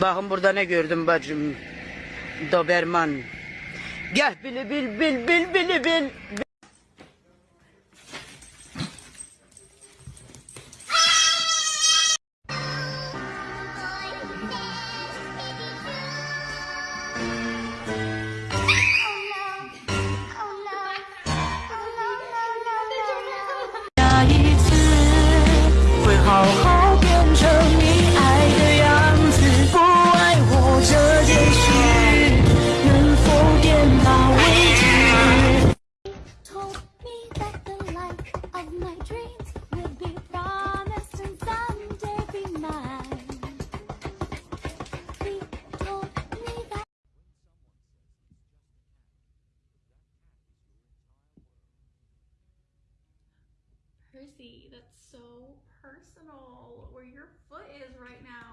Bakın burada ne gördüm bacım. Doberman. Gel bili bil bil bil bili bil. Oh, Chrissy, that's so personal where your foot is right now.